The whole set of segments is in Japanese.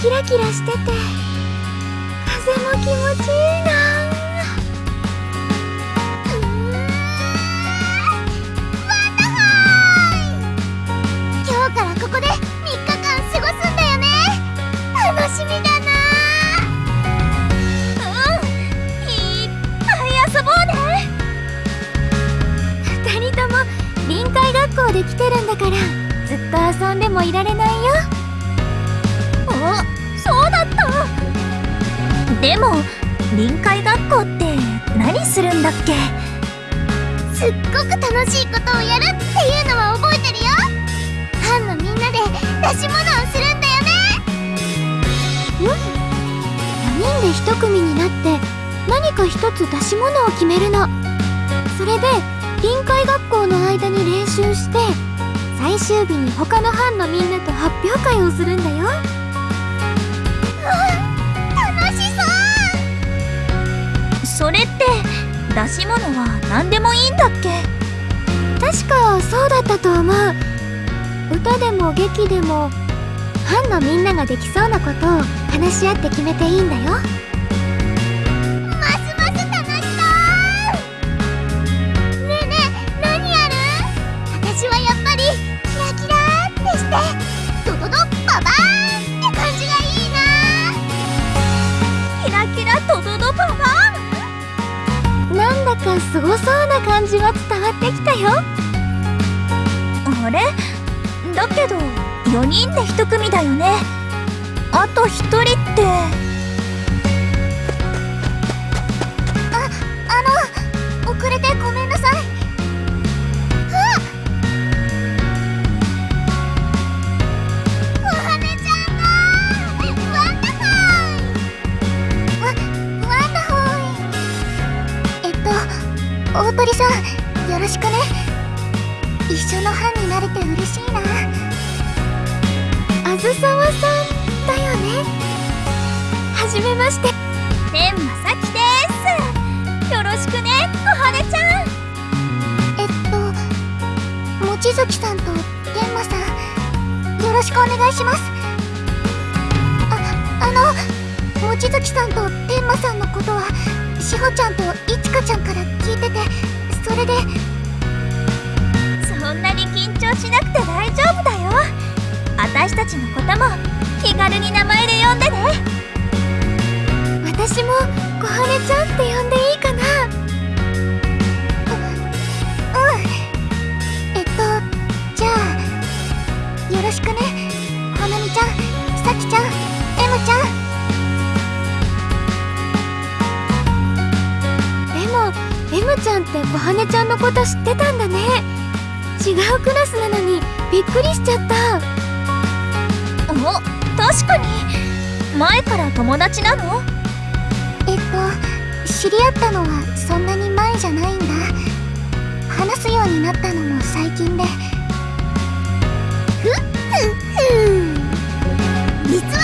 キラキラしてて風も気持ちいいな。今日からここで3日間過ごすんだよね。楽しみだな。うんいっぱい遊ぼうね。2人とも臨海学校で来てるんだからずっと遊んでもいられないよ。でも臨海学校って何するんだっけ？すっごく楽しいことをやるっていうのは覚えてるよ。ファンのみんなで出し物をするんだよね。うん。4人で1組になって何か一つ出し物を決めるの。それで臨海学校の間に練習して最終日に他の班のみんなと発表会をするんだよ。楽それって出し物は何でもいいんだっけ？確かそうだったと思う。歌でも劇でもファンのみんなができそうなことを話し合って決めていいんだよ。ますます楽しそう。ねえねえ何やる？私はやっぱりキラキラってしてがすごそうな感じは伝わってきたよ。あれ？だけど4人で1組だよね。あと1人って。さんよろしくね。一緒の班になれて嬉しいな。あずさわさんだよね。はじめまして。天まさきです。よろしくね。小羽ちゃん。えっと望月さんと天馬さんよろしくお願いします。ああの望月さんと天馬さんのことはしほちゃんといちかちゃんから聞いててそれで。そんなに緊張しなくて大丈夫だよ。私たちのことも気軽に名前で呼んでね。私も小春ちゃんこと知ってたんだね。違うクラスなのにびっくりしちゃった。お確かに。前から友達なの？えっと知り合ったのはそんなに前じゃないんだ。話すようになったのも最近で。ふっふっふ実は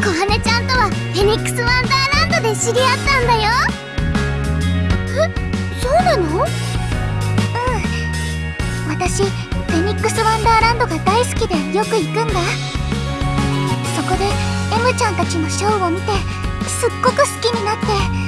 小羽ちゃんとはフェニックスワンダーランドで知り合ったんだよ。えそうなの？うん私フェニックスワンダーランドが大好きでよく行くんだ。そこで M ちゃんたちのショーを見てすっごく好きになって。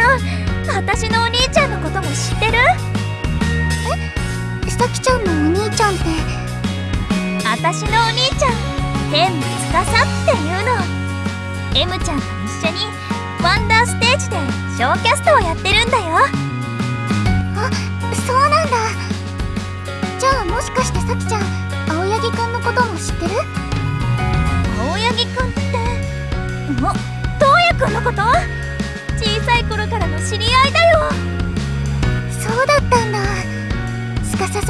ゃん。私のお兄ちゃんのことも知ってる？え？さきちゃんのお兄ちゃんって？私のお兄ちゃん天武司っていうの。M ちゃんと一緒にワンダーステージでショーキャストをやってるんだよ。あそうなんだ。じゃあもしかしてさきちゃん青柳くんのことも知ってる？青柳くんってお東也くんのこと？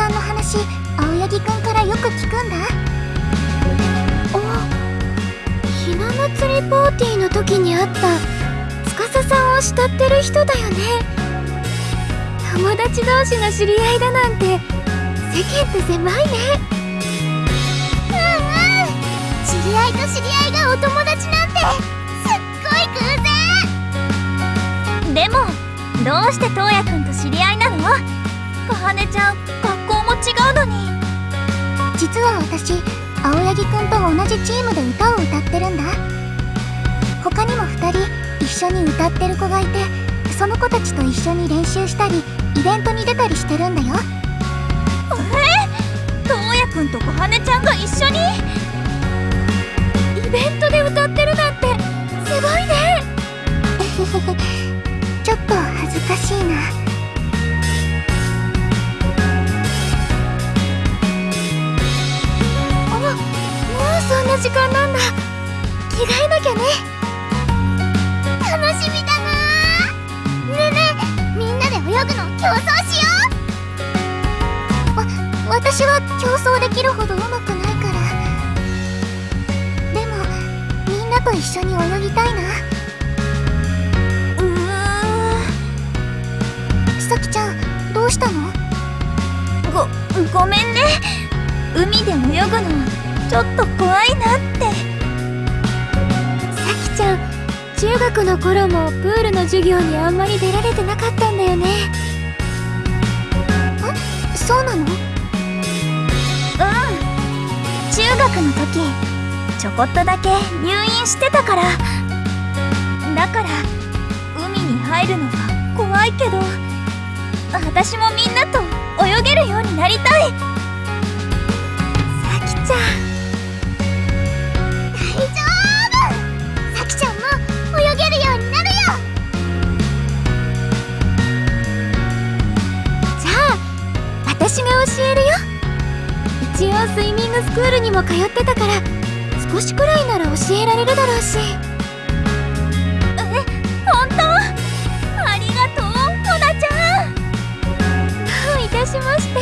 さんの話青柳くんからよく聞くんだ。おひな祭りパーティーの時に会った司さんを慕ってる人だよね。友達同士の知り合いだなんて世間って狭いね。うんうん。知り合いと知り合いがお友達なんてすっごい偶然。でもどうして東也くんと知り合いなの？かはねちゃん。違うのに。実は私青柳くんと同じチームで歌を歌ってるんだ。他にも2人一緒に歌ってる子がいてその子たちと一緒に練習したりイベントに出たりしてるんだよ。え？東也くんと小羽ちゃんが一緒に？イベントで歌ってるなんてすごいね。ちょっと恥ずかしいな時間なんだ。着替えなきゃね。楽しみだな。ねえねえみんなで泳ぐの競争しよう。わ私は競争できるほど上手くないから。でもみんなと一緒に泳ぎたいな。うーさきちゃんどうしたの？ごごめんね。海で泳ぐの。ちょっと怖いなって。さきちゃん中学の頃もプールの授業にあんまり出られてなかったんだよね。えそうなの？うん。中学の時ちょこっとだけ入院してたから。だから海に入るのは怖いけど私もみんなと泳げるようになりたい。さきちゃん教えるよ。一応スイミングスクールにも通ってたから少しくらいなら教えられるだろうし。本当？ありがとうモナちゃん。どういたしまして。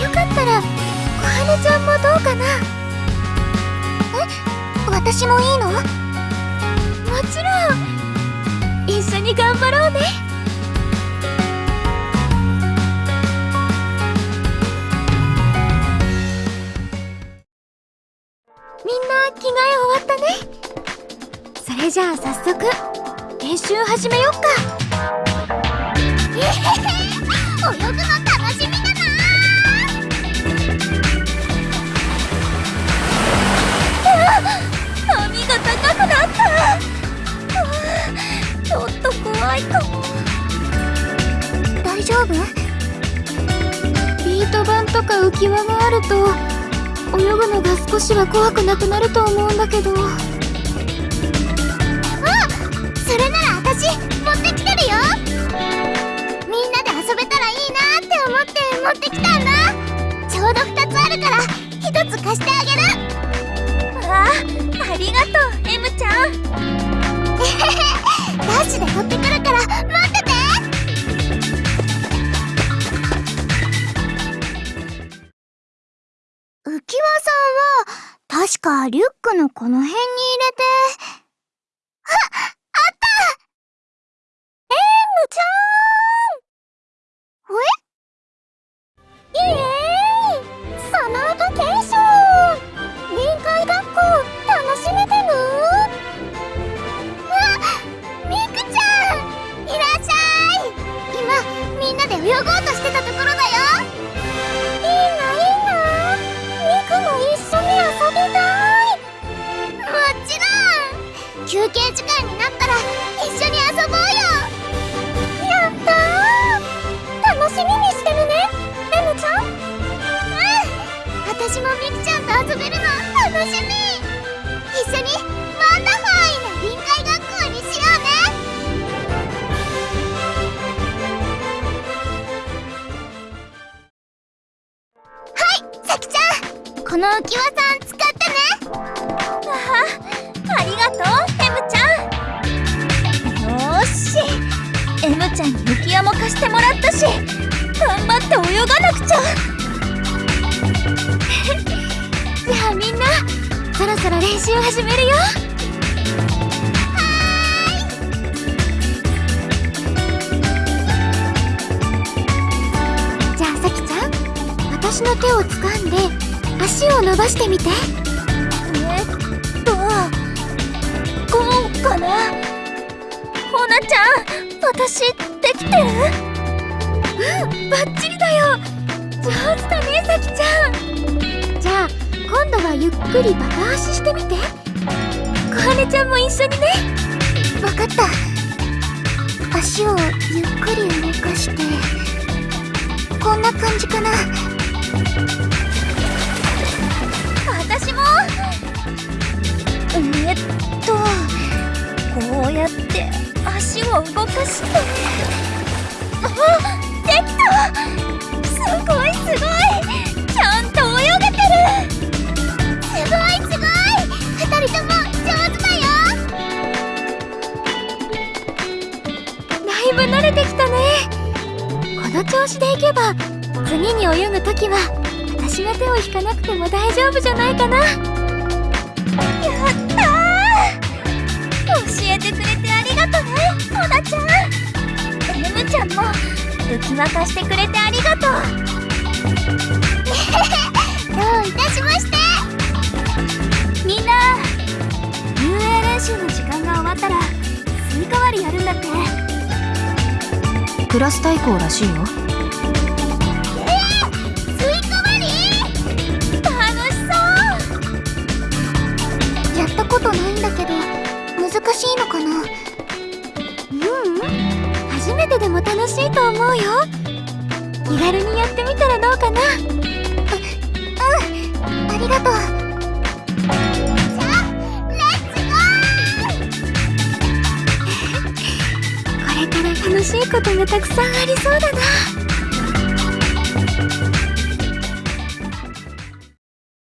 よかったら小羽ちゃんもどうかな。え私もいいの？もちろん。一緒に頑張ろうねじゃあ早速練習始めよっか。えへへ泳ぐの楽しみだ波が高くなった。あちょっと怖いかも。大丈夫？ビート板とか浮き輪があると泳ぐのが少しは怖くなくなると思うんだけど。るから1つ貸してあげる。あありがとう M ちゃん。ダッシュで取ってくるから待ってて。浮輪さんは確かリュックのこの辺に入れてごうとしてたところだよ。いいないいなミクも一緒に遊びたい。もちろん。休憩時間になったら一緒に遊ぼうよ。やったー。楽しみにしてるね。レムちゃん。うん。私もミクちゃんと遊べるの楽しみ。一緒にワンダファこの浮き輪さん使ってね。あありがとう。エムちゃんよしエムちゃんに浮き輪も貸してもらったし。頑張って泳がなくちゃ。じゃ。あみんなそろそろ練習始めるよ。じゃあさちゃん私の手を掴んで足を伸ばしてみて。えっとこうかな？ほなちゃん私できてる？うんバッチリだよ。上手だねさきちゃん。じゃあ今度はゆっくりバタ足してみて。小羽ちゃんも一緒にね。わかった。足をゆっくり動かして。こんな感じかな私もえっとこうやって足を動かしてあできたすごいすごい。ちゃんと泳げてる。すごいすごい。二人とも上手だよだいぶ慣れてきたね。この調子でいけば次に泳ぐときは私が手を引かなくても大丈夫じゃないかな。やったー教えてくれてありがとねほなちゃん M ちゃんも浮き輪貸してくれてありがとう。どういたしまして。みんな遊泳練習の時間が終わったらスイカ割りやるんだって。クラス対抗らしいよ。思うよ。気軽にやってみたらどうかな。ううん。ありがとう。これから楽しいことがたくさんありそうだな。